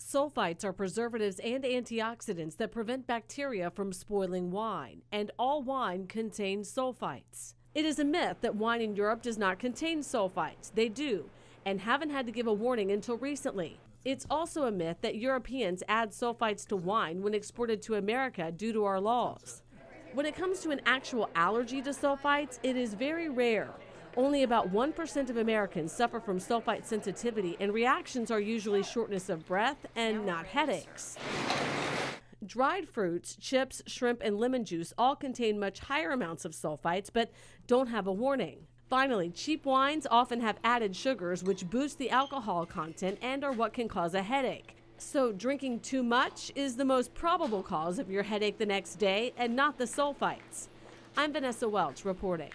Sulfites are preservatives and antioxidants that prevent bacteria from spoiling wine, and all wine contains sulfites. It is a myth that wine in Europe does not contain sulfites. They do, and haven't had to give a warning until recently. It's also a myth that Europeans add sulfites to wine when exported to America due to our laws. When it comes to an actual allergy to sulfites, it is very rare. Only about 1% of Americans suffer from sulfite sensitivity, and reactions are usually shortness of breath and not headaches. Dried fruits, chips, shrimp, and lemon juice all contain much higher amounts of sulfites but don't have a warning. Finally, cheap wines often have added sugars which boost the alcohol content and are what can cause a headache. So, drinking too much is the most probable cause of your headache the next day and not the sulfites. I'm Vanessa Welch reporting.